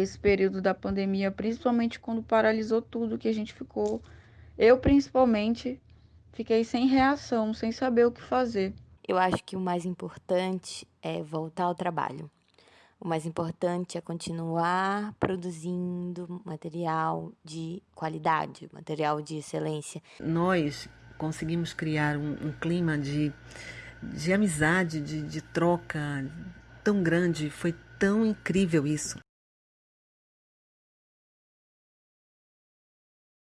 esse período da pandemia, principalmente quando paralisou tudo, que a gente ficou, eu principalmente, fiquei sem reação, sem saber o que fazer. Eu acho que o mais importante é voltar ao trabalho. O mais importante é continuar produzindo material de qualidade, material de excelência. Nós conseguimos criar um, um clima de, de amizade, de, de troca tão grande, foi tão incrível isso.